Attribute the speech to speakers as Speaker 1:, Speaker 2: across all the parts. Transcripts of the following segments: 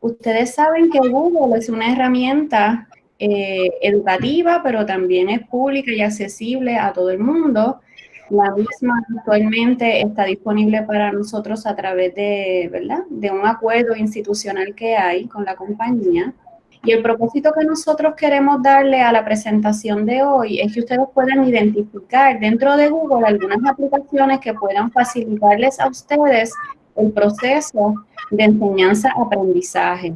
Speaker 1: Ustedes saben que Google es una herramienta eh, educativa, pero también es pública y accesible a todo el mundo. La misma actualmente está disponible para nosotros a través de, ¿verdad? de un acuerdo institucional que hay con la compañía. Y el propósito que nosotros queremos darle a la presentación de hoy es que ustedes puedan identificar dentro de Google algunas aplicaciones que puedan facilitarles a ustedes el proceso de enseñanza-aprendizaje.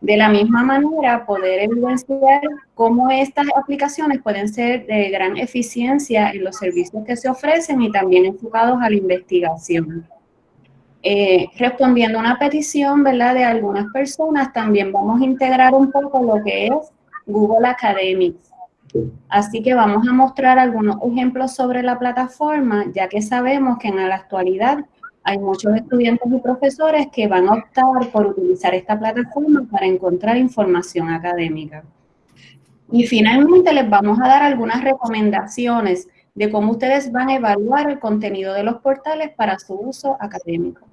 Speaker 1: De la misma manera, poder evidenciar cómo estas aplicaciones pueden ser de gran eficiencia en los servicios que se ofrecen y también enfocados a la investigación. Eh, respondiendo a una petición ¿verdad? de algunas personas, también vamos a integrar un poco lo que es Google Academics. Así que vamos a mostrar algunos ejemplos sobre la plataforma, ya que sabemos que en la actualidad hay muchos estudiantes y profesores que van a optar por utilizar esta plataforma para encontrar información académica. Y finalmente les vamos a dar algunas recomendaciones de cómo ustedes van a evaluar el contenido de los portales para su uso académico.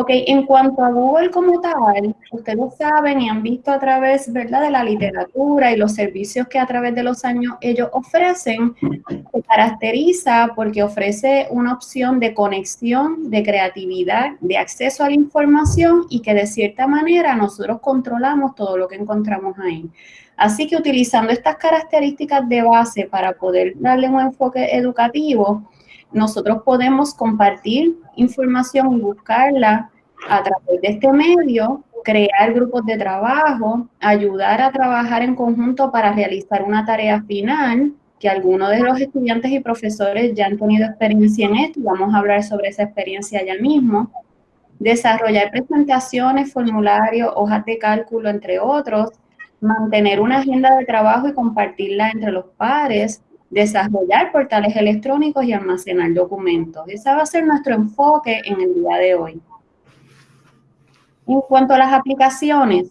Speaker 1: Ok, en cuanto a Google como tal, ustedes saben y han visto a través, ¿verdad?, de la literatura y los servicios que a través de los años ellos ofrecen, se caracteriza porque ofrece una opción de conexión, de creatividad, de acceso a la información y que de cierta manera nosotros controlamos todo lo que encontramos ahí. Así que utilizando estas características de base para poder darle un enfoque educativo, nosotros podemos compartir información y buscarla a través de este medio, crear grupos de trabajo, ayudar a trabajar en conjunto para realizar una tarea final, que algunos de los estudiantes y profesores ya han tenido experiencia en esto vamos a hablar sobre esa experiencia ya mismo, desarrollar presentaciones, formularios, hojas de cálculo, entre otros, mantener una agenda de trabajo y compartirla entre los pares, desarrollar portales electrónicos y almacenar documentos. Ese va a ser nuestro enfoque en el día de hoy. En cuanto a las aplicaciones,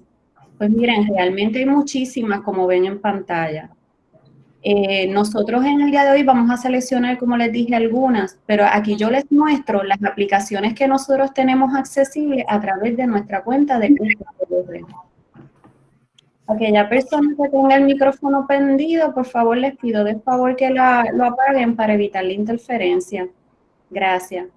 Speaker 1: pues miren, realmente hay muchísimas como ven en pantalla. Eh, nosotros en el día de hoy vamos a seleccionar, como les dije, algunas, pero aquí yo les muestro las aplicaciones que nosotros tenemos accesibles a través de nuestra cuenta de. Aquella persona que tenga el micrófono prendido, por favor les pido de favor que lo apaguen para evitar la interferencia. Gracias.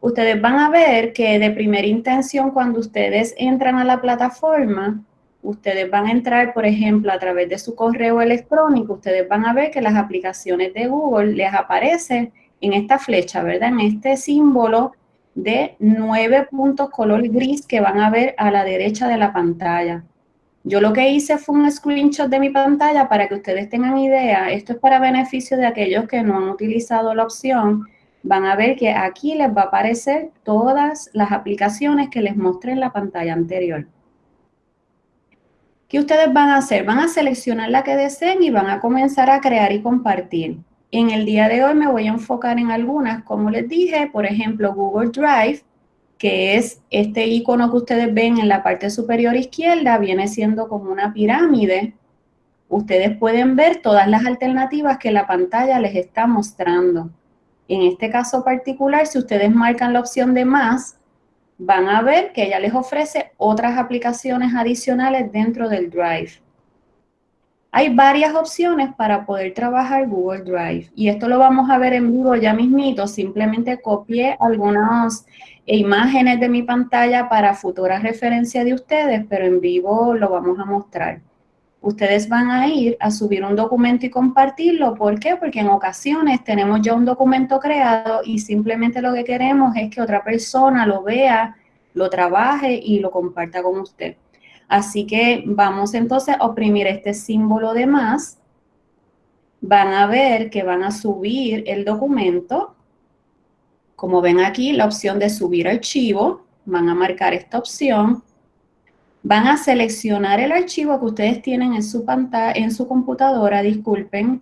Speaker 1: Ustedes van a ver que de primera intención cuando ustedes entran a la plataforma, ustedes van a entrar, por ejemplo, a través de su correo electrónico, ustedes van a ver que las aplicaciones de Google les aparecen en esta flecha, ¿verdad? En este símbolo de nueve puntos color gris que van a ver a la derecha de la pantalla. Yo lo que hice fue un screenshot de mi pantalla para que ustedes tengan idea. Esto es para beneficio de aquellos que no han utilizado la opción. Van a ver que aquí les va a aparecer todas las aplicaciones que les mostré en la pantalla anterior. ¿Qué ustedes van a hacer? Van a seleccionar la que deseen y van a comenzar a crear y compartir. En el día de hoy me voy a enfocar en algunas, como les dije, por ejemplo, Google Drive que es este icono que ustedes ven en la parte superior izquierda, viene siendo como una pirámide. Ustedes pueden ver todas las alternativas que la pantalla les está mostrando. En este caso particular, si ustedes marcan la opción de más, van a ver que ella les ofrece otras aplicaciones adicionales dentro del Drive. Hay varias opciones para poder trabajar Google Drive y esto lo vamos a ver en vivo ya mismito. Simplemente copié algunas imágenes de mi pantalla para futura referencia de ustedes, pero en vivo lo vamos a mostrar. Ustedes van a ir a subir un documento y compartirlo. ¿Por qué? Porque en ocasiones tenemos ya un documento creado y simplemente lo que queremos es que otra persona lo vea, lo trabaje y lo comparta con usted. Así que vamos entonces a oprimir este símbolo de más. Van a ver que van a subir el documento. Como ven aquí, la opción de subir archivo. Van a marcar esta opción. Van a seleccionar el archivo que ustedes tienen en su pantalla, en su computadora, disculpen.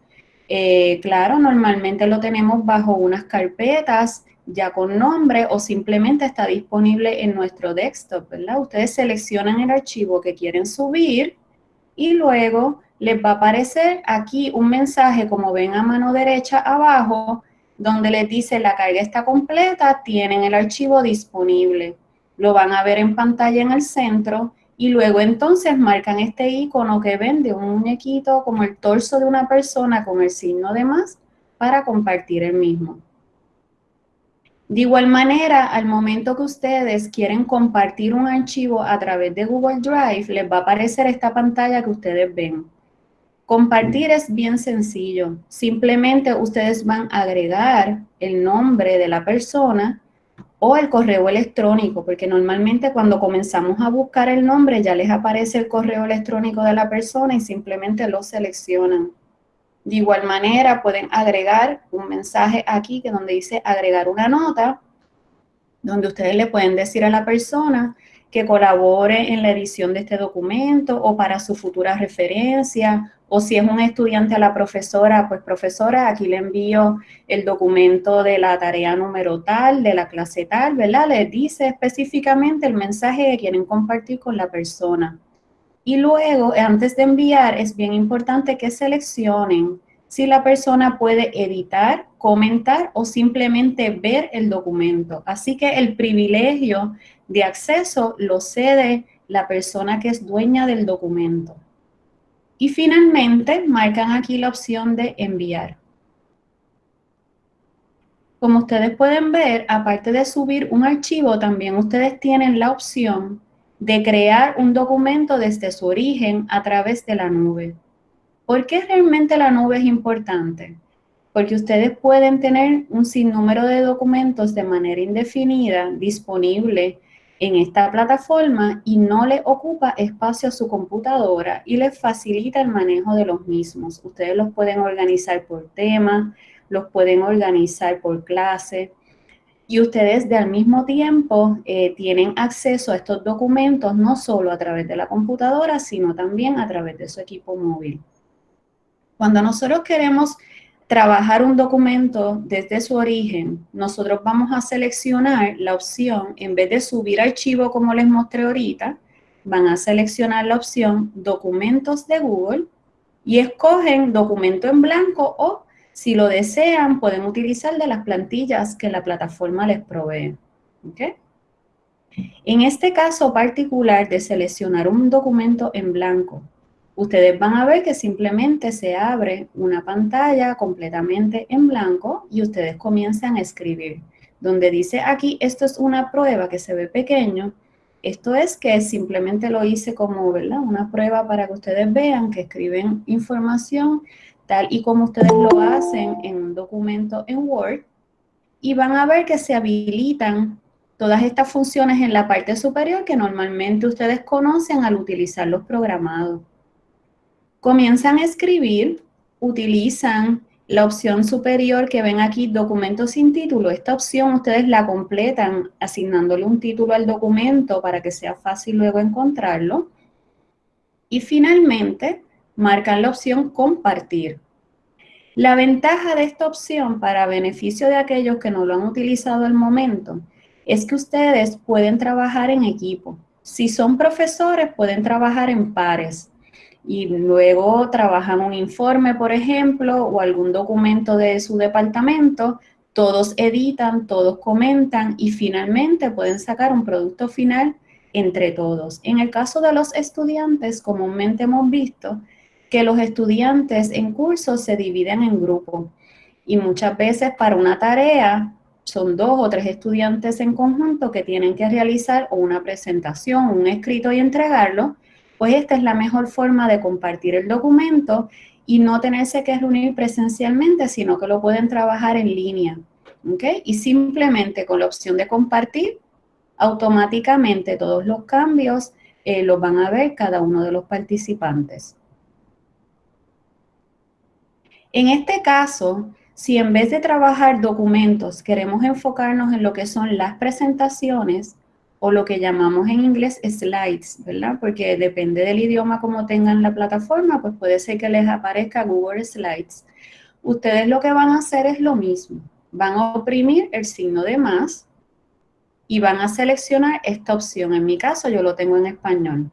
Speaker 1: Eh, claro, normalmente lo tenemos bajo unas carpetas ya con nombre o simplemente está disponible en nuestro desktop, ¿verdad? Ustedes seleccionan el archivo que quieren subir y luego les va a aparecer aquí un mensaje, como ven a mano derecha abajo, donde les dice la carga está completa, tienen el archivo disponible. lo van a ver en pantalla en el centro y luego entonces marcan este icono que ven de un muñequito como el torso de una persona con el signo de más para compartir el mismo. De igual manera, al momento que ustedes quieren compartir un archivo a través de Google Drive, les va a aparecer esta pantalla que ustedes ven. Compartir es bien sencillo. Simplemente ustedes van a agregar el nombre de la persona o el correo electrónico, porque normalmente cuando comenzamos a buscar el nombre ya les aparece el correo electrónico de la persona y simplemente lo seleccionan. De igual manera pueden agregar un mensaje aquí que donde dice agregar una nota, donde ustedes le pueden decir a la persona que colabore en la edición de este documento o para su futura referencia o si es un estudiante a la profesora, pues profesora, aquí le envío el documento de la tarea número tal, de la clase tal, ¿verdad? Les dice específicamente el mensaje que quieren compartir con la persona. Y luego, antes de enviar, es bien importante que seleccionen si la persona puede editar, comentar o simplemente ver el documento. Así que el privilegio de acceso lo cede la persona que es dueña del documento. Y finalmente, marcan aquí la opción de enviar. Como ustedes pueden ver, aparte de subir un archivo, también ustedes tienen la opción de crear un documento desde su origen a través de la nube. ¿Por qué realmente la nube es importante? Porque ustedes pueden tener un sinnúmero de documentos de manera indefinida disponible en esta plataforma y no le ocupa espacio a su computadora y les facilita el manejo de los mismos. Ustedes los pueden organizar por tema, los pueden organizar por clase y ustedes de al mismo tiempo eh, tienen acceso a estos documentos no solo a través de la computadora, sino también a través de su equipo móvil. Cuando nosotros queremos trabajar un documento desde su origen, nosotros vamos a seleccionar la opción, en vez de subir archivo como les mostré ahorita, van a seleccionar la opción documentos de Google y escogen documento en blanco o si lo desean pueden utilizar de las plantillas que la plataforma les provee. En este caso particular de seleccionar un documento en blanco, ustedes van a ver que simplemente se abre una pantalla completamente en blanco y ustedes comienzan a escribir. Donde dice aquí, esto es una prueba que se ve pequeño, esto es que simplemente lo hice como ¿verdad? una prueba para que ustedes vean que escriben información tal y como ustedes lo hacen en un documento en Word y van a ver que se habilitan todas estas funciones en la parte superior que normalmente ustedes conocen al utilizar los programados comienzan a escribir, utilizan la opción superior que ven aquí, documento sin título. Esta opción ustedes la completan asignándole un título al documento para que sea fácil luego encontrarlo. Y finalmente, marcan la opción compartir. La ventaja de esta opción para beneficio de aquellos que no lo han utilizado al momento es que ustedes pueden trabajar en equipo. Si son profesores, pueden trabajar en pares y luego trabajan un informe, por ejemplo, o algún documento de su departamento, todos editan, todos comentan y finalmente pueden sacar un producto final entre todos. En el caso de los estudiantes, comúnmente hemos visto que los estudiantes en cursos se dividen en grupos y muchas veces para una tarea son dos o tres estudiantes en conjunto que tienen que realizar una presentación, un escrito y entregarlo, pues esta es la mejor forma de compartir el documento y no tenerse que reunir presencialmente, sino que lo pueden trabajar en línea. Y simplemente con la opción de compartir, automáticamente todos los cambios eh, los van a ver cada uno de los participantes. En este caso, si en vez de trabajar documentos queremos enfocarnos en lo que son las presentaciones, o lo que llamamos en inglés slides, ¿verdad? Porque depende del idioma como tengan la plataforma, pues puede ser que les aparezca Google Slides. Ustedes lo que van a hacer es lo mismo. Van a oprimir el signo de más y van a seleccionar esta opción. En mi caso yo lo tengo en español.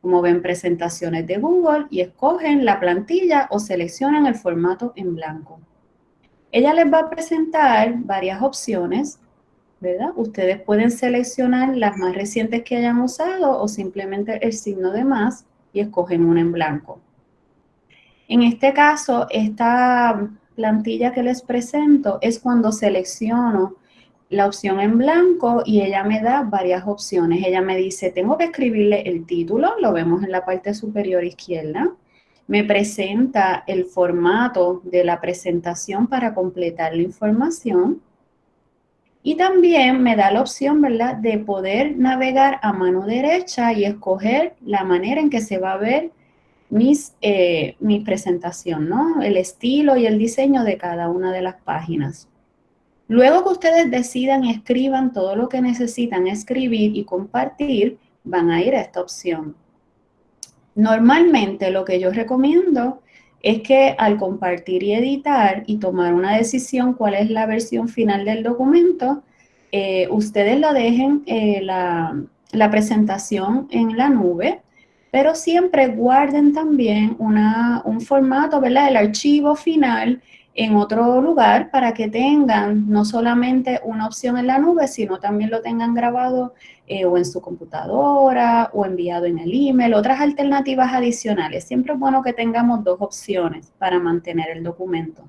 Speaker 1: Como ven, presentaciones de Google y escogen la plantilla o seleccionan el formato en blanco. Ella les va a presentar varias opciones ¿verdad? Ustedes pueden seleccionar las más recientes que hayan usado o simplemente el signo de más y escogen una en blanco. En este caso, esta plantilla que les presento es cuando selecciono la opción en blanco y ella me da varias opciones. Ella me dice, tengo que escribirle el título, lo vemos en la parte superior izquierda. Me presenta el formato de la presentación para completar la información. Y también me da la opción, ¿verdad?, de poder navegar a mano derecha y escoger la manera en que se va a ver mis, eh, mi presentación, ¿no? El estilo y el diseño de cada una de las páginas. Luego que ustedes decidan y escriban todo lo que necesitan escribir y compartir, van a ir a esta opción. Normalmente lo que yo recomiendo es que al compartir y editar y tomar una decisión cuál es la versión final del documento, eh, ustedes lo dejen eh, la, la, presentación en la nube, pero siempre guarden también una, un formato, ¿verdad? El archivo final en otro lugar para que tengan no solamente una opción en la nube, sino también lo tengan grabado eh, o en su computadora o enviado en el email, otras alternativas adicionales. Siempre es bueno que tengamos dos opciones para mantener el documento.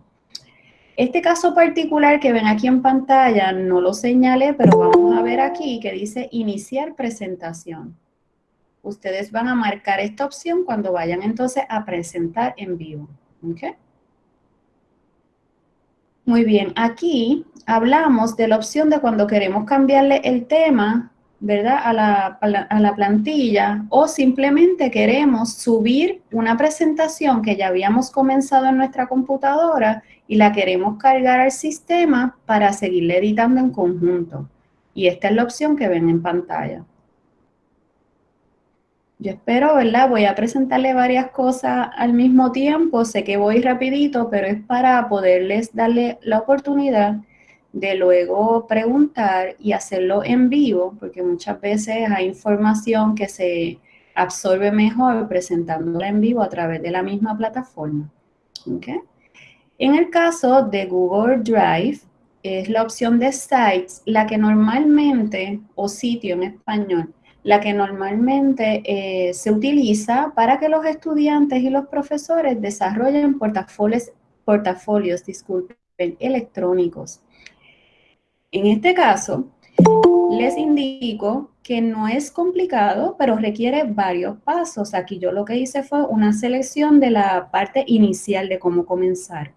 Speaker 1: Este caso particular que ven aquí en pantalla no lo señalé, pero vamos a ver aquí que dice iniciar presentación. Ustedes van a marcar esta opción cuando vayan entonces a presentar en vivo. ¿okay? Muy bien, aquí hablamos de la opción de cuando queremos cambiarle el tema, ¿verdad? A la, plantilla o simplemente queremos subir una presentación que ya habíamos comenzado en nuestra computadora y la queremos cargar al sistema para seguirle editando en conjunto. Y esta es la opción que ven en pantalla. Yo espero, ¿verdad? Voy a presentarle varias cosas al mismo tiempo. Sé que voy rapidito, pero es para poderles darle la oportunidad de luego preguntar y hacerlo en vivo, porque muchas veces hay información que se absorbe mejor presentándola en vivo a través de la misma plataforma. ¿Okay? En el caso de Google Drive, es la opción de Sites, la que normalmente, o sitio en español, la que normalmente eh, se utiliza para que los estudiantes y los profesores desarrollen portafolios, portafolios disculpen, electrónicos. En este caso, les indico que no es complicado, pero requiere varios pasos. Aquí yo lo que hice fue una selección de la parte inicial de cómo comenzar.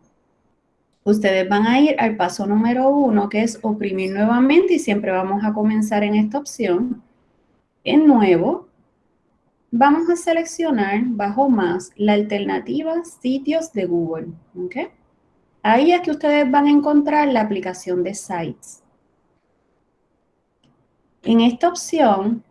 Speaker 1: Ustedes van a ir al paso número uno, que es oprimir nuevamente y siempre vamos a comenzar en esta opción en nuevo, vamos a seleccionar bajo más la alternativa sitios de Google. Ahí es que ustedes van a encontrar la aplicación de Sites. En esta opción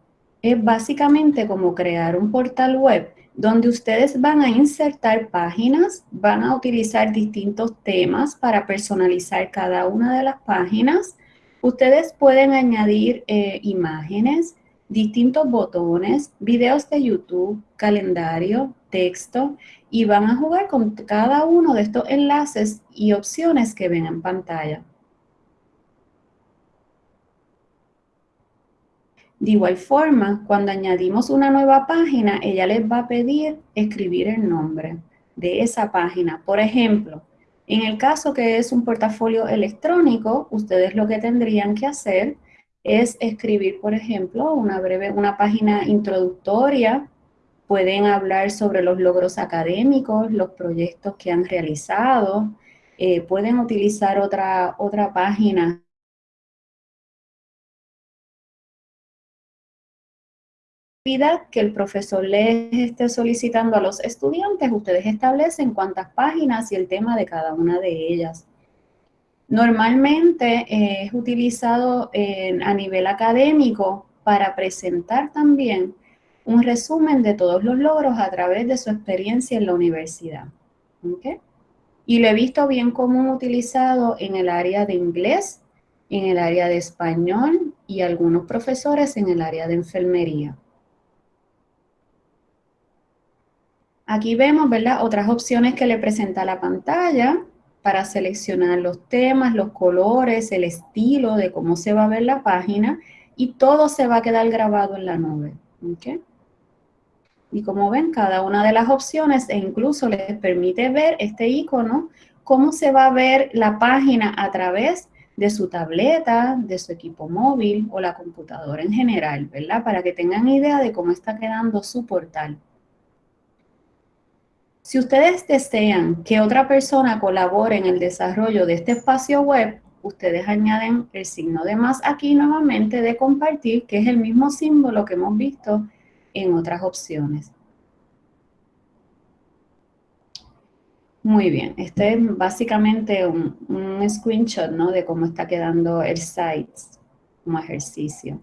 Speaker 1: es básicamente como crear un portal web donde ustedes van a insertar páginas, van a utilizar distintos temas para personalizar cada una de las páginas. Ustedes pueden añadir eh, imágenes, distintos botones, videos de YouTube, calendario, texto y van a jugar con cada uno de estos enlaces y opciones que ven en pantalla. De igual forma, cuando añadimos una nueva página, ella les va a pedir escribir el nombre de esa página. Por ejemplo, en el caso que es un portafolio electrónico, ustedes lo que tendrían que hacer es escribir, por ejemplo, una breve, una página introductoria. Pueden hablar sobre los logros académicos, los proyectos que han realizado. Eh, pueden utilizar otra, otra página que el profesor les esté solicitando a los estudiantes, ustedes establecen cuántas páginas y el tema de cada una de ellas. Normalmente eh, es utilizado a nivel académico para presentar también un resumen de todos los logros a través de su experiencia en la universidad. Y lo he visto bien común utilizado en el área de inglés, en el área de español y algunos profesores en el área de enfermería. Aquí vemos, ¿verdad? Otras opciones que le presenta la pantalla para seleccionar los temas, los colores, el estilo de cómo se va a ver la página y todo se va a quedar grabado en la nube. Y como ven, cada una de las opciones e incluso les permite ver este icono, cómo se va a ver la página a través de su tableta, de su equipo móvil o la computadora en general, ¿verdad? Para que tengan idea de cómo está quedando su portal. Si ustedes desean que otra persona colabore en el desarrollo de este espacio web, ustedes añaden el signo de más aquí nuevamente de compartir, que es el mismo símbolo que hemos visto en otras opciones. Muy bien, este es básicamente un, screenshot ¿no? de cómo está quedando el site como ejercicio.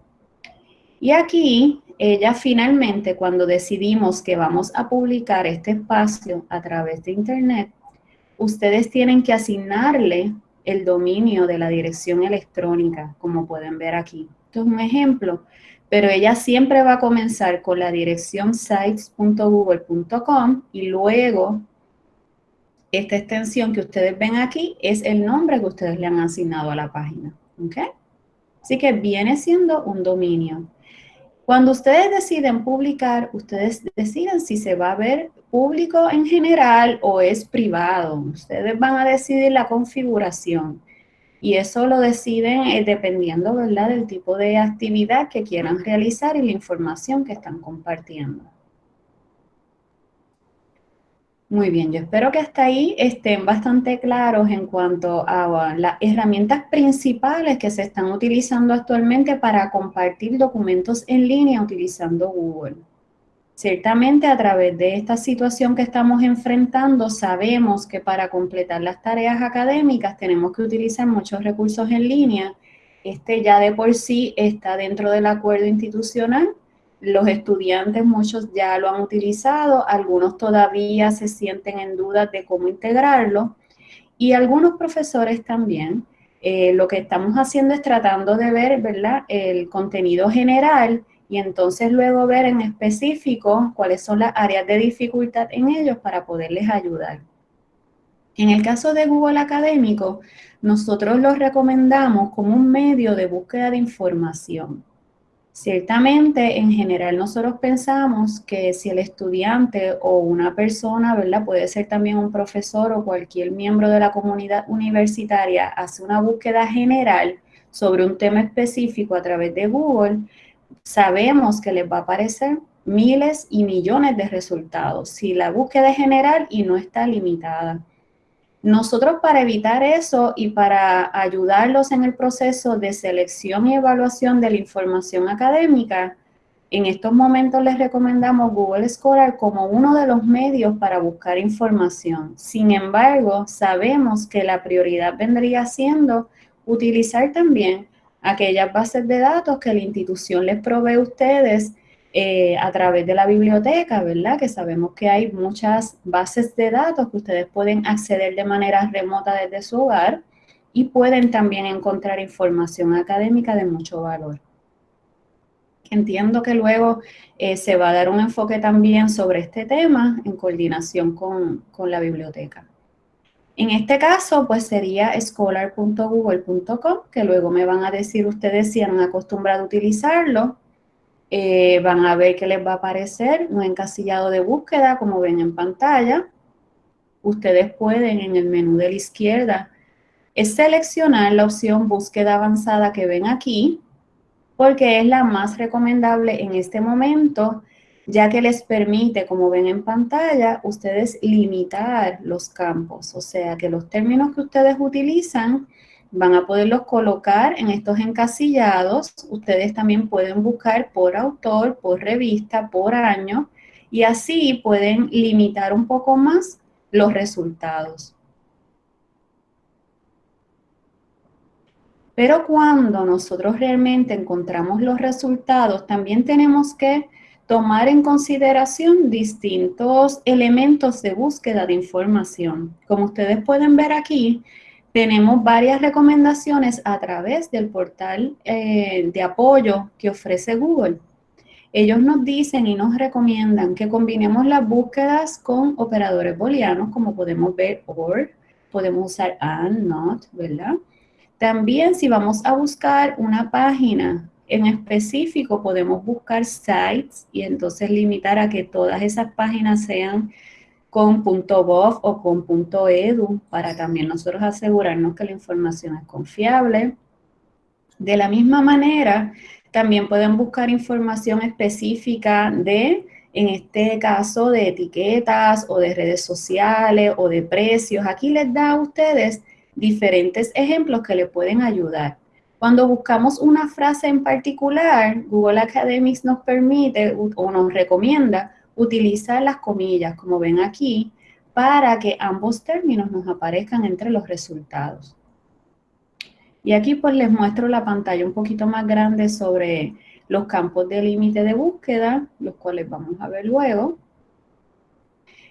Speaker 1: Y aquí, ella finalmente, cuando decidimos que vamos a publicar este espacio a través de internet, ustedes tienen que asignarle el dominio de la dirección electrónica, como pueden ver aquí. Esto es un ejemplo pero ella siempre va a comenzar con la dirección sites.google.com y luego esta extensión que ustedes ven aquí es el nombre que ustedes le han asignado a la página. ¿ok? Así que viene siendo un dominio. Cuando ustedes deciden publicar, ustedes deciden si se va a ver público en general o es privado. Ustedes van a decidir la configuración. Y eso lo deciden eh, dependiendo, ¿verdad?, del tipo de actividad que quieran realizar y la información que están compartiendo. Muy bien, yo espero que hasta ahí estén bastante claros en cuanto a las herramientas principales que se están utilizando actualmente para compartir documentos en línea utilizando Google. Ciertamente a través de esta situación que estamos enfrentando, sabemos que para completar las tareas académicas tenemos que utilizar muchos recursos en línea. Este ya de por sí está dentro del acuerdo institucional. Los estudiantes, muchos ya lo han utilizado, algunos todavía se sienten en duda de cómo integrarlo y algunos profesores también. Eh, lo que estamos haciendo es tratando de ver, ¿verdad?, el contenido general y entonces luego ver en específico cuáles son las áreas de dificultad en ellos para poderles ayudar. En el caso de Google Académico, nosotros los recomendamos como un medio de búsqueda de información. Ciertamente, en general, nosotros pensamos que si el estudiante o una persona, ¿verdad? Puede ser también un profesor o cualquier miembro de la comunidad universitaria, hace una búsqueda general sobre un tema específico a través de Google, sabemos que les va a aparecer miles y millones de resultados si la búsqueda es general y no está limitada. Nosotros para evitar eso y para ayudarlos en el proceso de selección y evaluación de la información académica, en estos momentos les recomendamos Google Scholar como uno de los medios para buscar información. Sin embargo, sabemos que la prioridad vendría siendo utilizar también aquellas bases de datos que la institución les provee a ustedes eh, a través de la biblioteca, ¿verdad? Que sabemos que hay muchas bases de datos que ustedes pueden acceder de manera remota desde su hogar y pueden también encontrar información académica de mucho valor. Entiendo que luego eh, se va a dar un enfoque también sobre este tema en coordinación con la biblioteca. En este caso, pues sería scholar.google.com, que luego me van a decir ustedes si han acostumbrado a utilizarlo. Eh, van a ver que les va a aparecer un encasillado de búsqueda, como ven en pantalla. Ustedes pueden en el menú de la izquierda es seleccionar la opción búsqueda avanzada que ven aquí, porque es la más recomendable en este momento ya que les permite, como ven en pantalla, ustedes limitar los campos, o sea que los términos que ustedes utilizan van a poderlos colocar en estos encasillados. Ustedes también pueden buscar por autor, por revista, por año, y así pueden limitar un poco más los resultados. Pero cuando nosotros realmente encontramos los resultados, también tenemos que tomar en consideración distintos elementos de búsqueda de información. Como ustedes pueden ver aquí, tenemos varias recomendaciones a través del portal eh, de apoyo que ofrece Google. Ellos nos dicen y nos recomiendan que combinemos las búsquedas con operadores booleanos, como podemos ver OR, podemos usar and, not, ¿verdad? También si vamos a buscar una página en específico, podemos buscar sites y entonces limitar a que todas esas páginas sean con .gov o con .edu para también nosotros asegurarnos que la información es confiable. De la misma manera, también pueden buscar información específica de, en este caso, de etiquetas o de redes sociales o de precios. Aquí les da a ustedes diferentes ejemplos que le pueden ayudar. Cuando buscamos una frase en particular, Google Academics nos permite o nos recomienda utilizar las comillas, como ven aquí, para que ambos términos nos aparezcan entre los resultados. Y aquí pues les muestro la pantalla un poquito más grande sobre los campos de límite de búsqueda, los cuales vamos a ver luego.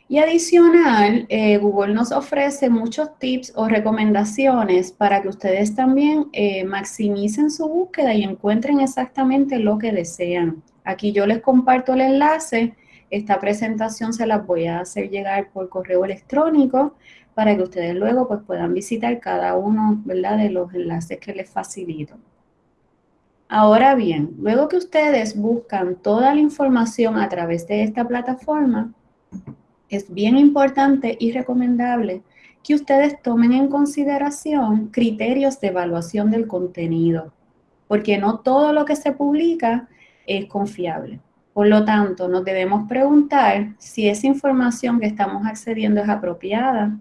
Speaker 1: Y adicional, eh, Google nos ofrece muchos tips o recomendaciones para que ustedes también eh, maximicen su búsqueda y encuentren exactamente lo que desean. Aquí yo les comparto el enlace. Esta presentación se las voy a hacer llegar por correo electrónico para que ustedes luego pues, puedan visitar cada uno ¿verdad? de los enlaces que les facilito. Ahora bien, luego que ustedes buscan toda la información a través de esta plataforma, es bien importante y recomendable que ustedes tomen en consideración criterios de evaluación del contenido, porque no todo lo que se publica es confiable. Por lo tanto, nos debemos preguntar si esa información que estamos accediendo es apropiada,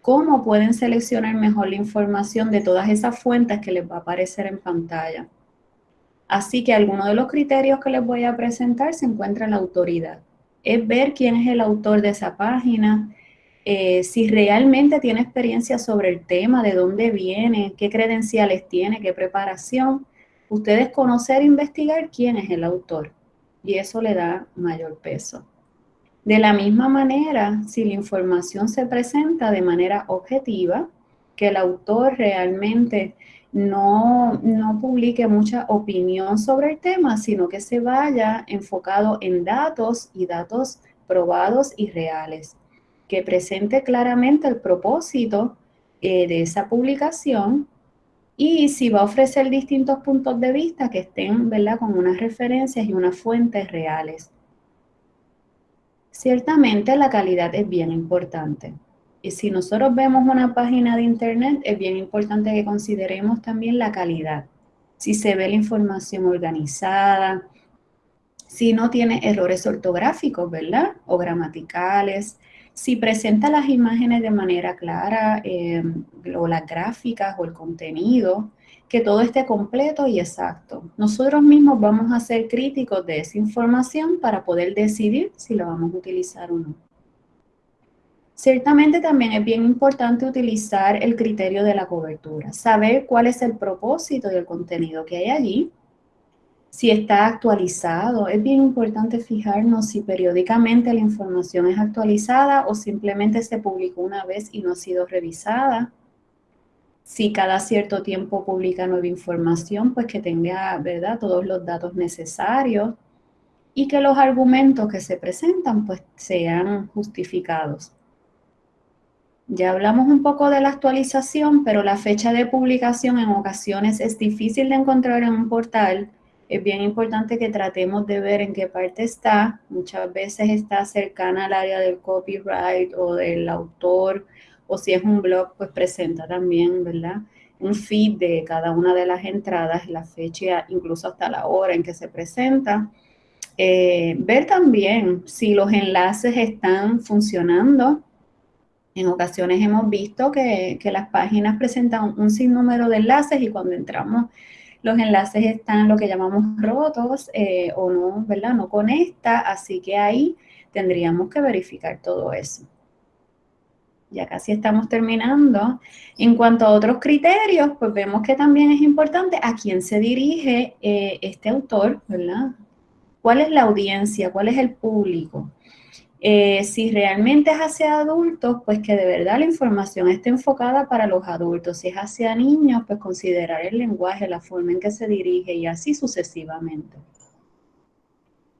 Speaker 1: cómo pueden seleccionar mejor la información de todas esas fuentes que les va a aparecer en pantalla. Así que algunos de los criterios que les voy a presentar se encuentra en la autoridad. Es ver quién es el autor de esa página, eh, si realmente tiene experiencia sobre el tema, de dónde viene, qué credenciales tiene, qué preparación. Ustedes conocer e investigar quién es el autor y eso le da mayor peso. De la misma manera, si la información se presenta de manera objetiva, que el autor realmente no, no, publique mucha opinión sobre el tema, sino que se vaya enfocado en datos y datos probados y reales, que presente claramente el propósito eh, de esa publicación y si va a ofrecer distintos puntos de vista que estén ¿verdad? con unas referencias y unas fuentes reales. Ciertamente la calidad es bien importante. Y si nosotros vemos una página de internet, es bien importante que consideremos también la calidad. Si se ve la información organizada, si no tiene errores ortográficos, ¿verdad? O gramaticales, si presenta las imágenes de manera clara, eh, o las gráficas o el contenido, que todo esté completo y exacto. Nosotros mismos vamos a ser críticos de esa información para poder decidir si la vamos a utilizar o no. Ciertamente también es bien importante utilizar el criterio de la cobertura, saber cuál es el propósito y el contenido que hay allí, si está actualizado. Es bien importante fijarnos si periódicamente la información es actualizada o simplemente se publicó una vez y no ha sido revisada si cada cierto tiempo publica nueva información, pues que tenga, ¿verdad?, todos los datos necesarios y que los argumentos que se presentan, pues sean justificados. Ya hablamos un poco de la actualización, pero la fecha de publicación en ocasiones es difícil de encontrar en un portal. Es bien importante que tratemos de ver en qué parte está. Muchas veces está cercana al área del copyright o del autor o si es un blog, pues presenta también, ¿verdad? Un feed de cada una de las entradas, la fecha, incluso hasta la hora en que se presenta. Eh, ver también si los enlaces están funcionando. En ocasiones hemos visto que, las páginas presentan un sinnúmero de enlaces y cuando entramos los enlaces están lo que llamamos rotos eh, o no, ¿verdad? No conecta, así que ahí tendríamos que verificar todo eso ya casi estamos terminando. En cuanto a otros criterios, pues vemos que también es importante a quién se dirige eh, este autor, ¿verdad? ¿Cuál es la audiencia? ¿Cuál es el público? Eh, si realmente es hacia adultos, pues que de verdad la información esté enfocada para los adultos. Si es hacia niños, pues considerar el lenguaje, la forma en que se dirige y así sucesivamente.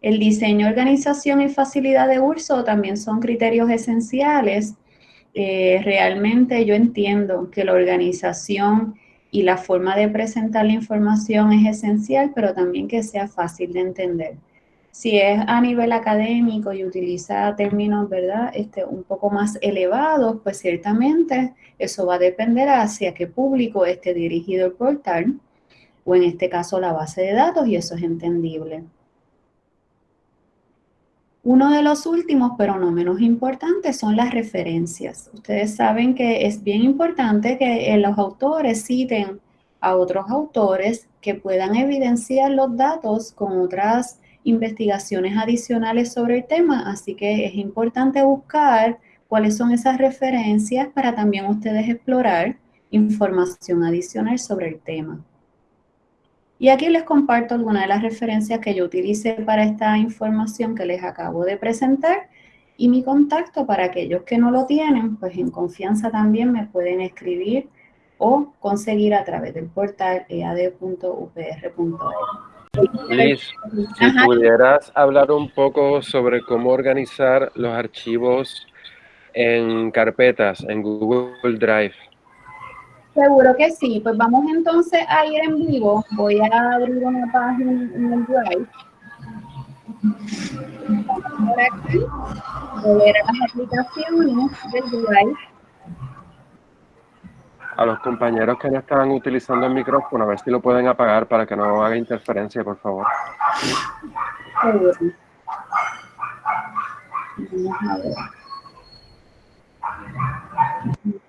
Speaker 1: El diseño, organización y facilidad de uso también son criterios esenciales eh, realmente yo entiendo que la organización y la forma de presentar la información es esencial, pero también que sea fácil de entender. Si es a nivel académico y utiliza términos, ¿verdad?, este, un poco más elevados, pues ciertamente eso va a depender hacia qué público esté dirigido el portal, o en este caso la base de datos, y eso es entendible. Uno de los últimos, pero no menos importante, son las referencias. Ustedes saben que es bien importante que los autores citen a otros autores que puedan evidenciar los datos con otras investigaciones adicionales sobre el tema, así que es importante buscar cuáles son esas referencias para también ustedes explorar información adicional sobre el tema. Y aquí les comparto algunas de las referencias que yo utilicé para esta información que les acabo de presentar y mi contacto para aquellos que no lo tienen, pues en confianza también me pueden escribir o conseguir a través del portal ead.upr.org.
Speaker 2: Liz, si pudieras hablar un poco sobre cómo organizar los archivos en carpetas en Google Drive.
Speaker 1: Seguro que sí. Pues vamos entonces a ir en vivo. Voy a abrir una página en el Drive. Por aquí. Voy a las aplicaciones del Drive.
Speaker 2: A los compañeros que no estaban utilizando el micrófono, a ver si lo pueden apagar para que no haga interferencia, por favor. Vamos a ver.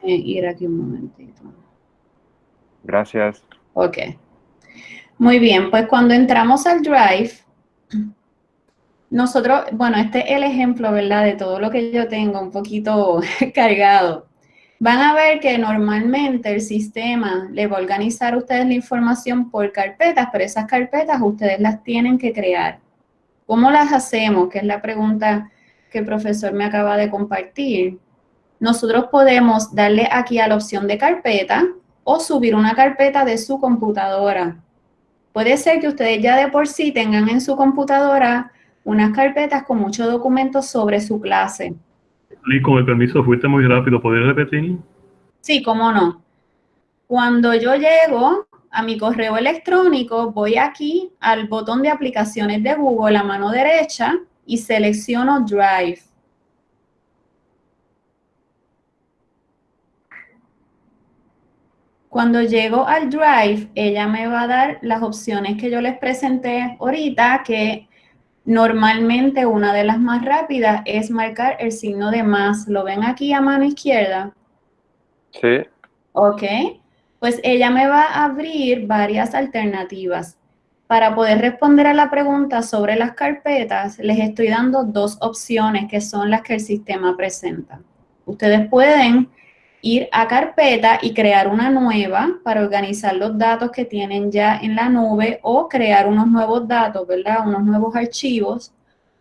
Speaker 1: Ir aquí un momentito.
Speaker 2: Gracias.
Speaker 1: Ok. Muy bien, pues cuando entramos al Drive, nosotros, bueno, este es el ejemplo, ¿verdad? De todo lo que yo tengo un poquito cargado. Van a ver que normalmente el sistema le va a organizar a ustedes la información por carpetas, pero esas carpetas ustedes las tienen que crear. ¿Cómo las hacemos? Que es la pregunta que el profesor me acaba de compartir. Nosotros podemos darle aquí a la opción de carpeta o subir una carpeta de su computadora. Puede ser que ustedes ya de por sí tengan en su computadora unas carpetas con muchos documentos sobre su clase.
Speaker 3: Y con el permiso, fuiste muy rápido. ¿Podrías repetir?
Speaker 1: Sí, cómo no. Cuando yo llego a mi correo electrónico, voy aquí al botón de aplicaciones de Google a mano derecha y selecciono Drive. Cuando llego al Drive, ella me va a dar las opciones que yo les presenté ahorita, que normalmente una de las más rápidas es marcar el signo de más. ¿Lo ven aquí a mano izquierda?
Speaker 2: Sí.
Speaker 1: Ok. Pues ella me va a abrir varias alternativas. Para poder responder a la pregunta sobre las carpetas, les estoy dando dos opciones que son las que el sistema presenta. Ustedes pueden ir a carpeta y crear una nueva para organizar los datos que tienen ya en la nube o crear unos nuevos datos, ¿verdad? Unos nuevos archivos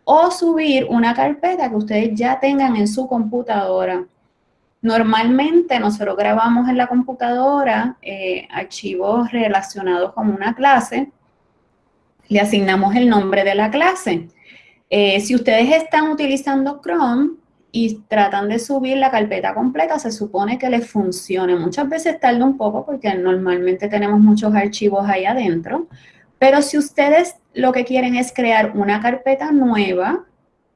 Speaker 1: o subir una carpeta que ustedes ya tengan en su computadora. Normalmente nosotros grabamos en la computadora eh, archivos relacionados con una clase, le asignamos el nombre de la clase. Eh, si ustedes están utilizando Chrome, y tratan de subir la carpeta completa, se supone que les funcione. Muchas veces tarda un poco porque normalmente tenemos muchos archivos ahí adentro, pero si ustedes lo que quieren es crear una carpeta nueva,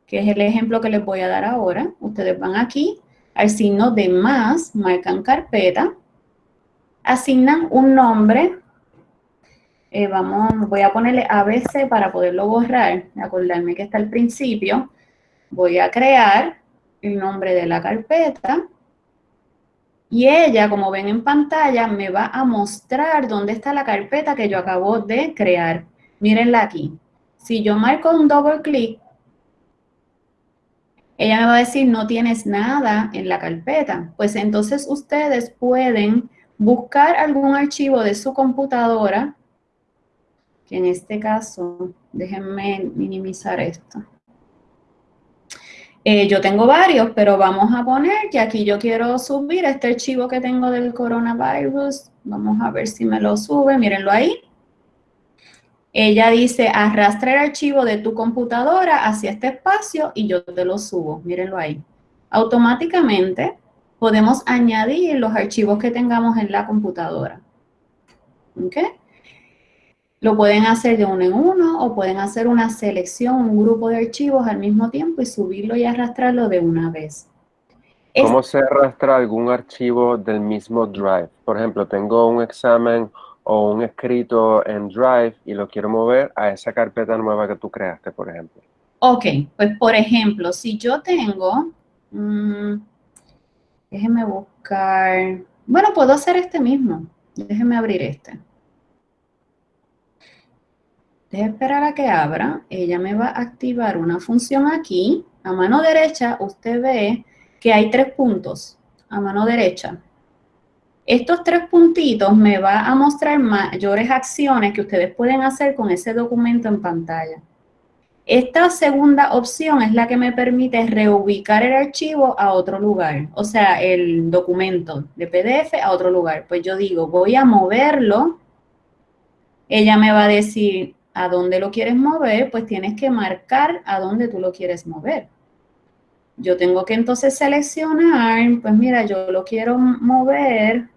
Speaker 1: que es el ejemplo que les voy a dar ahora, ustedes van aquí al signo de más, marcan carpeta, asignan un nombre, eh, vamos, voy a ponerle ABC para poderlo borrar, acordarme que está al principio, voy a crear, el nombre de la carpeta y ella, como ven en pantalla, me va a mostrar dónde está la carpeta que yo acabo de crear. Mírenla aquí. Si yo marco un doble clic, ella me va a decir, no tienes nada en la carpeta. Pues entonces ustedes pueden buscar algún archivo de su computadora, que en este caso, déjenme minimizar esto. Eh, yo tengo varios, pero vamos a poner que aquí yo quiero subir este archivo que tengo del coronavirus. Vamos a ver si me lo sube, mírenlo ahí. Ella dice, arrastra el archivo de tu computadora hacia este espacio y yo te lo subo, mírenlo ahí. Automáticamente podemos añadir los archivos que tengamos en la computadora. ¿Ok? Lo pueden hacer de uno en uno o pueden hacer una selección, un grupo de archivos al mismo tiempo y subirlo y arrastrarlo de una vez.
Speaker 2: ¿Cómo se arrastra algún archivo del mismo Drive? Por ejemplo, tengo un examen o un escrito en Drive y lo quiero mover a esa carpeta nueva que tú creaste, por ejemplo.
Speaker 1: Ok, pues por ejemplo, si yo tengo, mm, déjeme buscar, bueno, puedo hacer este mismo. Déjeme abrir este. Deje esperar a que abra. Ella me va a activar una función aquí. A mano derecha usted ve que hay tres puntos. A mano derecha. Estos tres puntitos me va a mostrar mayores acciones que ustedes pueden hacer con ese documento en pantalla. Esta segunda opción es la que me permite reubicar el archivo a otro lugar, o sea, el documento de PDF a otro lugar. Pues yo digo, voy a moverlo. Ella me va a decir, ¿a dónde lo quieres mover? Pues tienes que marcar a dónde tú lo quieres mover. Yo tengo que entonces seleccionar, pues mira, yo lo quiero mover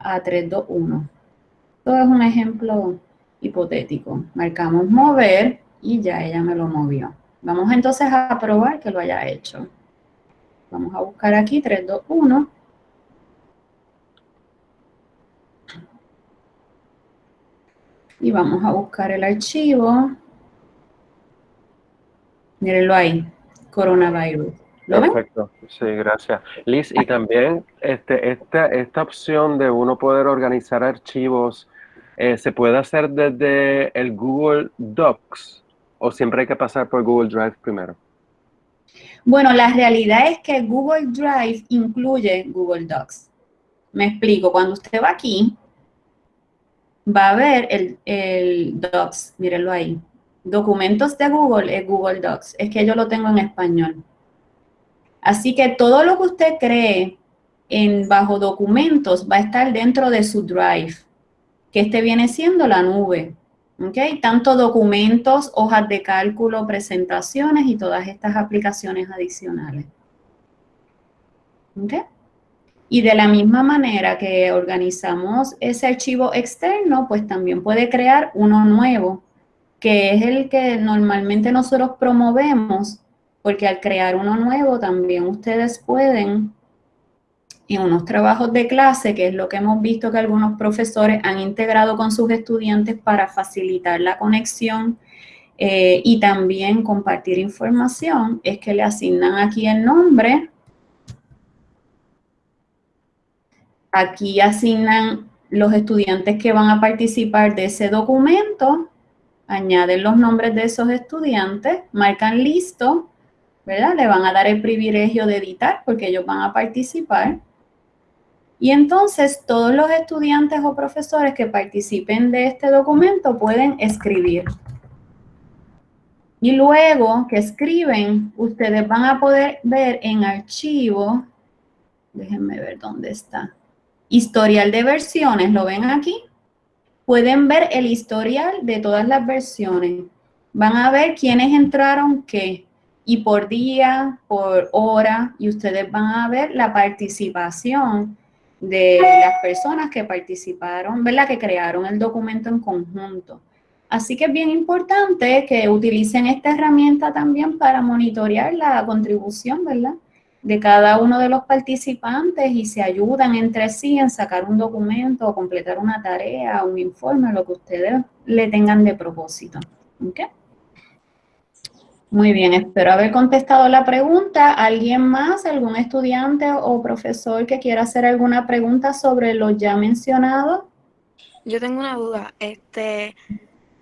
Speaker 1: a 321. Todo es un ejemplo hipotético. Marcamos mover y ya ella me lo movió. Vamos entonces a probar que lo haya hecho. Vamos a buscar aquí 3, 2, 1. Y vamos a buscar el archivo. Mírenlo ahí, coronavirus. ¿Lo
Speaker 2: Perfecto, sí, gracias. Liz, y también este, esta, esta opción de uno poder organizar archivos, eh, ¿se puede hacer desde el Google Docs o siempre hay que pasar por Google Drive primero?
Speaker 1: Bueno, la realidad es que Google Drive incluye Google Docs. Me explico, cuando usted va aquí, va a ver el, Docs, mírenlo ahí. Documentos de Google es Google Docs, es que yo lo tengo en español. Así que todo lo que usted cree en bajo documentos va a estar dentro de su Drive, que este viene siendo la nube. ¿ok? Tanto documentos, hojas de cálculo, presentaciones y todas estas aplicaciones adicionales. ¿ok? Y de la misma manera que organizamos ese archivo externo, pues también puede crear uno nuevo, que es el que normalmente nosotros promovemos, porque al crear uno nuevo también ustedes pueden en unos trabajos de clase, que es lo que hemos visto que algunos profesores han integrado con sus estudiantes para facilitar la conexión eh, y también compartir información, es que le asignan aquí el nombre. Aquí asignan los estudiantes que van a participar de ese documento, añaden los nombres de esos estudiantes, marcan listo, ¿verdad? Le van a dar el privilegio de editar porque ellos van a participar. Y entonces todos los estudiantes o profesores que participen de este documento pueden escribir. Y luego que escriben, ustedes van a poder ver en archivo, déjenme ver dónde está, historial de versiones, ¿lo ven aquí? Pueden ver el historial de todas las versiones. Van a ver quiénes entraron qué, y por día, por hora, y ustedes van a ver la participación de las personas que participaron, ¿verdad? Que crearon el documento en conjunto. Así que es bien importante que utilicen esta herramienta también para monitorear la contribución, ¿verdad? De cada uno de los participantes y se ayudan entre sí en sacar un documento o completar una tarea, un informe, lo que ustedes le tengan de propósito. Muy bien, espero haber contestado la pregunta. ¿Alguien más, algún estudiante o profesor que quiera hacer alguna pregunta sobre lo ya mencionado?
Speaker 4: Yo tengo una duda. Este,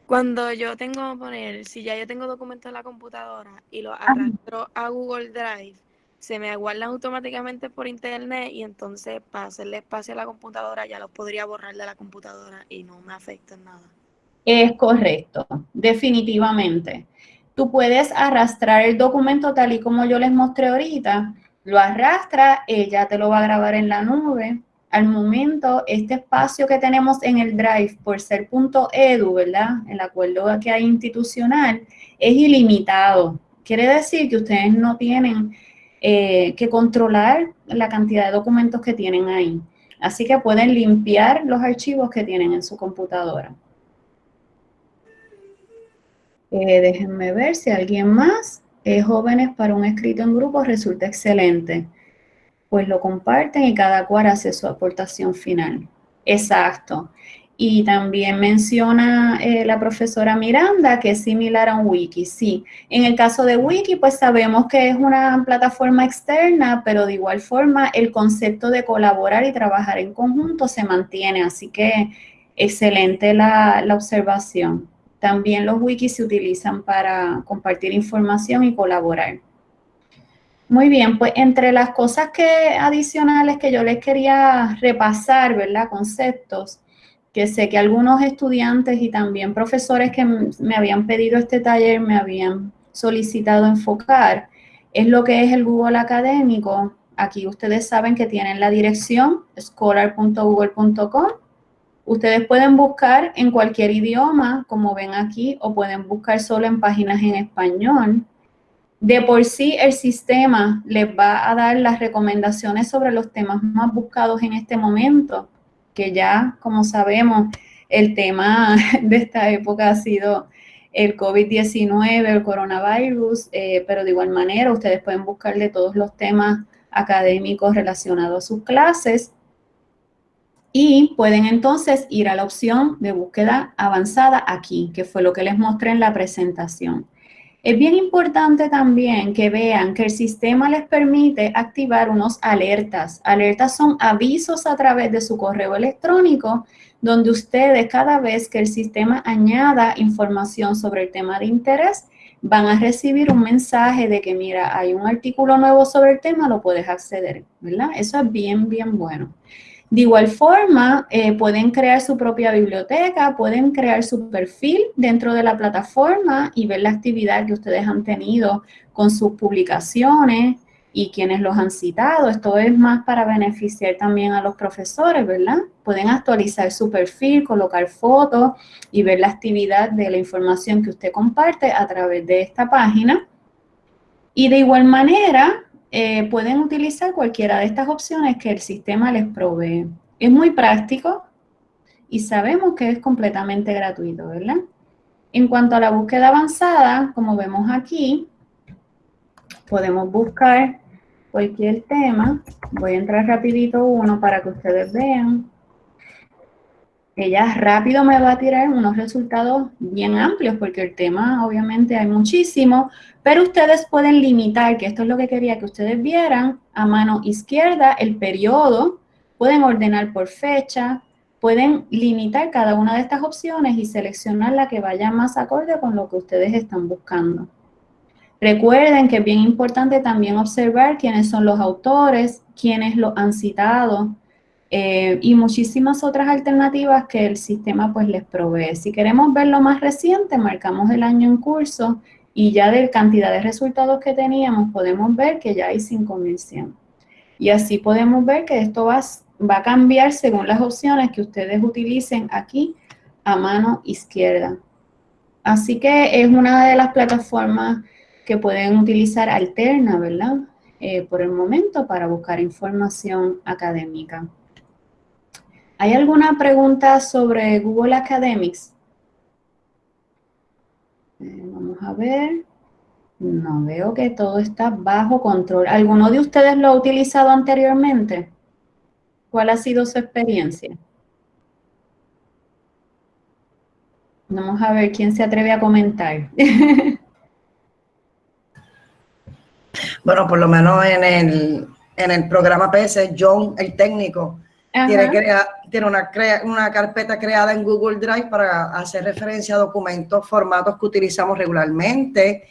Speaker 4: cuando yo tengo que poner, si ya yo tengo documentos en la computadora y los arrastro a Google Drive, se me guardan automáticamente por internet y entonces para hacerle espacio a la computadora ya los podría borrar de la computadora y no me afecta en nada.
Speaker 1: Es correcto, definitivamente tú puedes arrastrar el documento tal y como yo les mostré ahorita, lo arrastra, ella te lo va a grabar en la nube. Al momento, este espacio que tenemos en el Drive, por ser .edu, ¿verdad? El acuerdo que hay institucional, es ilimitado. Quiere decir que ustedes no tienen eh, que controlar la cantidad de documentos que tienen ahí. Así que pueden limpiar los archivos que tienen en su computadora. Eh, déjenme ver si alguien más. Eh, jóvenes para un escrito en grupo resulta excelente. Pues lo comparten y cada cual hace su aportación final. Exacto. Y también menciona eh, la profesora Miranda que es similar a un wiki. Sí, en el caso de wiki, pues sabemos que es una plataforma externa, pero de igual forma el concepto de colaborar y trabajar en conjunto se mantiene. Así que excelente la, la observación. También los wikis se utilizan para compartir información y colaborar. Muy bien, pues entre las cosas que adicionales que yo les quería repasar, ¿verdad? Conceptos, que sé que algunos estudiantes y también profesores que me habían pedido este taller me habían solicitado enfocar, es lo que es el Google Académico. Aquí ustedes saben que tienen la dirección scholar.google.com. Ustedes pueden buscar en cualquier idioma, como ven aquí, o pueden buscar solo en páginas en español. De por sí, el sistema les va a dar las recomendaciones sobre los temas más buscados en este momento que ya, como sabemos, el tema de esta época ha sido el COVID-19, el coronavirus, eh, pero de igual manera ustedes pueden buscarle todos los temas académicos relacionados a sus clases y pueden entonces ir a la opción de búsqueda avanzada aquí, que fue lo que les mostré en la presentación. Es bien importante también que vean que el sistema les permite activar unos alertas. Alertas son avisos a través de su correo electrónico donde ustedes cada vez que el sistema añada información sobre el tema de interés, van a recibir un mensaje de que, mira, hay un artículo nuevo sobre el tema, lo puedes acceder, ¿verdad? Eso es bien, bien bueno. De igual forma, eh, pueden crear su propia biblioteca, pueden crear su perfil dentro de la plataforma y ver la actividad que ustedes han tenido con sus publicaciones y quienes los han citado. Esto es más para beneficiar también a los profesores, ¿verdad? Pueden actualizar su perfil, colocar fotos y ver la actividad de la información que usted comparte a través de esta página. Y de igual manera, eh, pueden utilizar cualquiera de estas opciones que el sistema les provee. Es muy práctico y sabemos que es completamente gratuito, ¿verdad? En cuanto a la búsqueda avanzada, como vemos aquí, podemos buscar cualquier tema. Voy a entrar rapidito uno para que ustedes vean ella rápido me va a tirar unos resultados bien amplios porque el tema obviamente hay muchísimo, pero ustedes pueden limitar, que esto es lo que quería que ustedes vieran, a mano izquierda el periodo, pueden ordenar por fecha, pueden limitar cada una de estas opciones y seleccionar la que vaya más acorde con lo que ustedes están buscando. Recuerden que es bien importante también observar quiénes son los autores, quiénes lo han citado, eh, y muchísimas otras alternativas que el sistema pues les provee. Si queremos ver lo más reciente, marcamos el año en curso y ya de cantidad de resultados que teníamos podemos ver que ya hay 5.100. Y así podemos ver que esto va, va a cambiar según las opciones que ustedes utilicen aquí a mano izquierda. Así que es una de las plataformas que pueden utilizar alterna, ¿verdad? Eh, por el momento para buscar información académica. ¿Hay alguna pregunta sobre Google Academics? Eh, vamos a ver. No, veo que todo está bajo control. ¿Alguno de ustedes lo ha utilizado anteriormente? ¿Cuál ha sido su experiencia? Vamos a ver quién se atreve a comentar.
Speaker 5: bueno, por lo menos en el, en el programa PS, John, el técnico, tiene, tiene una, una carpeta creada en Google Drive para hacer referencia a documentos, formatos que utilizamos regularmente,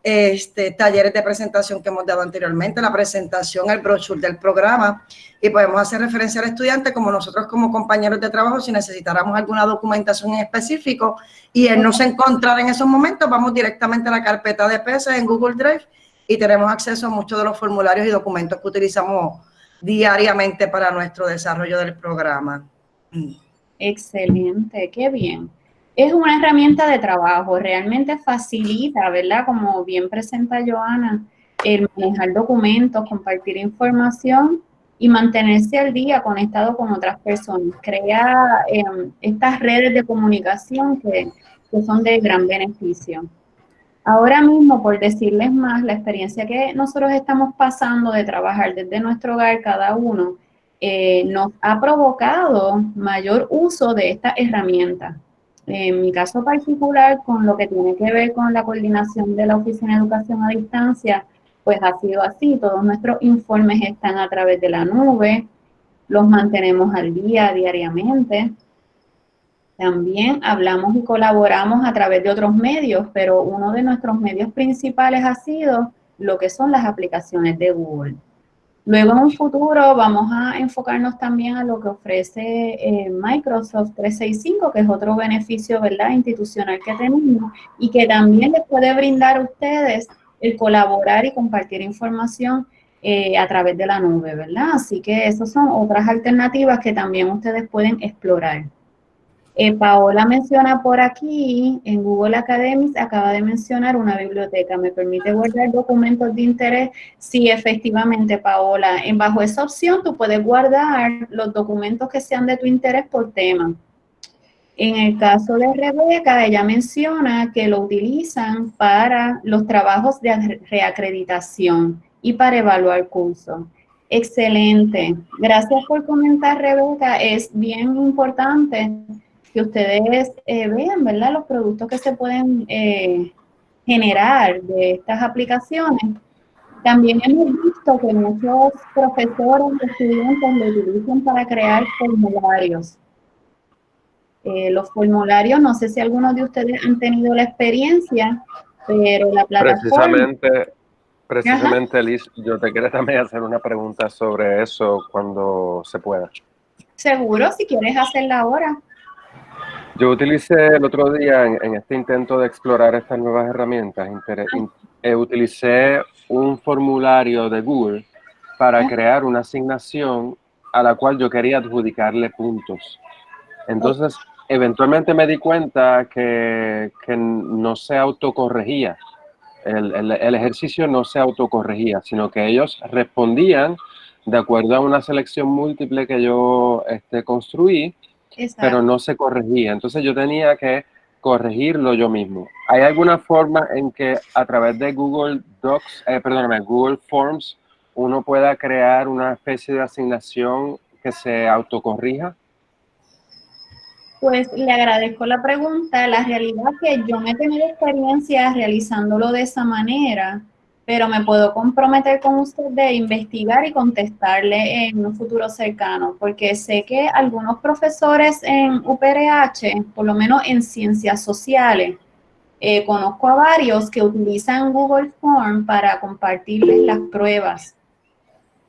Speaker 5: este, talleres de presentación que hemos dado anteriormente, la presentación, el brochure del programa, y podemos hacer referencia al estudiante como nosotros como compañeros de trabajo, si necesitáramos alguna documentación en específico y él no se encontrara en esos momentos, vamos directamente a la carpeta de pesos en Google Drive y tenemos acceso a muchos de los formularios y documentos que utilizamos diariamente para nuestro desarrollo del programa.
Speaker 1: Excelente, qué bien. Es una herramienta de trabajo, realmente facilita, ¿verdad? Como bien presenta Joana, el manejar documentos, compartir información y mantenerse al día conectado con otras personas. Crea em, estas redes de comunicación que, que son de gran beneficio. Ahora mismo, por decirles más, la experiencia que nosotros estamos pasando de trabajar desde nuestro hogar cada uno, eh, nos ha provocado mayor uso de esta herramienta. En mi caso particular, con lo que tiene que ver con la coordinación de la Oficina de Educación a Distancia, pues ha sido así. Todos nuestros informes están a través de la nube, los mantenemos al día diariamente. También hablamos y colaboramos a través de otros medios, pero uno de nuestros medios principales ha sido lo que son las aplicaciones de Google. Luego en un futuro vamos a enfocarnos también a lo que ofrece eh, Microsoft 365, que es otro beneficio ¿verdad? institucional que tenemos y que también les puede brindar a ustedes el colaborar y compartir información eh, a través de la nube, ¿verdad? Así que esas son otras alternativas que también ustedes pueden explorar. Eh, Paola menciona por aquí, en Google Academy, acaba de mencionar una biblioteca. ¿Me permite guardar documentos de interés? Sí, efectivamente, Paola. En bajo esa opción, tú puedes guardar los documentos que sean de tu interés por tema. En el caso de Rebeca, ella menciona que lo utilizan para los trabajos de reacreditación y para evaluar cursos. Excelente. Gracias por comentar, Rebeca. Es bien importante que ustedes eh, vean, ¿verdad? Los productos que se pueden eh, generar de estas aplicaciones. También hemos visto que muchos profesores y estudiantes lo utilizan para crear formularios. Eh, los formularios, no sé si algunos de ustedes han tenido la experiencia, pero la plataforma...
Speaker 2: Precisamente, precisamente Liz, yo te quiero también hacer una pregunta sobre eso cuando se pueda.
Speaker 1: Seguro, si quieres hacerla ahora.
Speaker 2: Yo utilicé el otro día en, este intento de explorar estas nuevas herramientas, eh, utilicé un formulario de Google para crear una asignación a la cual yo quería adjudicarle puntos. Entonces, eventualmente me di cuenta que, no se autocorregía. El, el, ejercicio no se autocorregía, sino que ellos respondían de acuerdo a una selección múltiple que yo este, construí pero no se corregía. Entonces yo tenía que corregirlo yo mismo. ¿Hay alguna forma en que a través de Google Docs, eh, perdóname, Google Forms, uno pueda crear una especie de asignación que se autocorrija?
Speaker 1: Pues le agradezco la pregunta. La realidad es que yo me he tenido experiencia realizándolo de esa manera pero me puedo comprometer con usted de investigar y contestarle en un futuro cercano, porque sé que algunos profesores en UPRH, por lo menos en ciencias sociales, eh, conozco a varios que utilizan Google Form para compartirles las pruebas.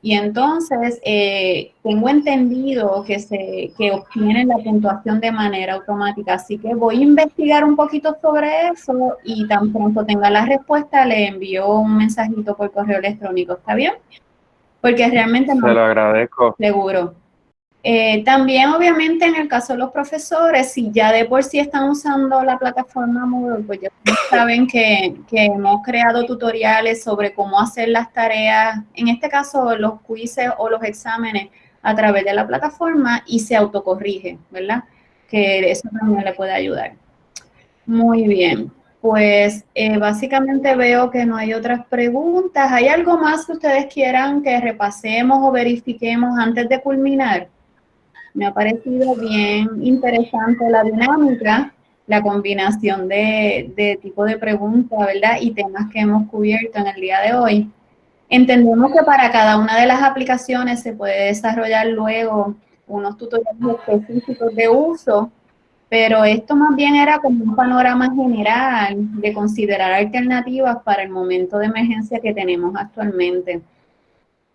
Speaker 1: Y entonces, eh, tengo entendido que, se, que obtienen la puntuación de manera automática, así que voy a investigar un poquito sobre eso y tan pronto tenga la respuesta, le envío un mensajito por correo electrónico, ¿está bien? Porque realmente
Speaker 2: no... Se lo agradezco.
Speaker 1: Seguro. Eh, también, obviamente, en el caso de los profesores, si ya de por sí están usando la plataforma Moodle, pues ya saben que, hemos creado tutoriales sobre cómo hacer las tareas, en este caso los quizzes o los exámenes a través de la plataforma y se autocorrige, ¿verdad? Que eso también le puede ayudar. Muy bien, pues eh, básicamente veo que no hay otras preguntas. ¿Hay algo más que ustedes quieran que repasemos o verifiquemos antes de culminar? Me ha parecido bien interesante la dinámica, la combinación de, tipo de preguntas, ¿verdad? Y temas que hemos cubierto en el día de hoy. Entendemos que para cada una de las aplicaciones se puede desarrollar luego unos tutoriales específicos de uso, pero esto más bien era como un panorama general de considerar alternativas para el momento de emergencia que tenemos actualmente.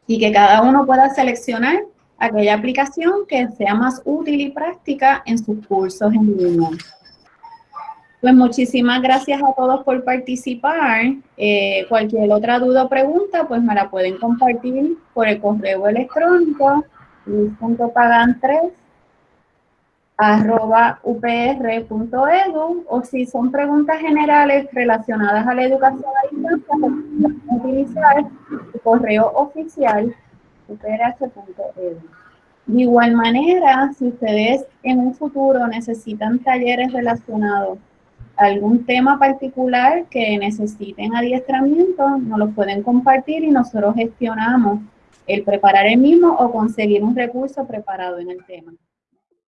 Speaker 1: Y que cada uno pueda seleccionar aquella aplicación que sea más útil y práctica en sus cursos en línea. Pues muchísimas gracias a todos por participar. Eh, cualquier otra duda o pregunta, pues me la pueden compartir por el correo electrónico luis.pagan3 arroba upr.edu o si son preguntas generales relacionadas a la educación a distancia, pueden utilizar el correo oficial De igual manera, si ustedes en un futuro necesitan talleres relacionados a algún tema particular que necesiten adiestramiento, nos lo pueden compartir y nosotros gestionamos el preparar el mismo o conseguir un recurso preparado en el tema.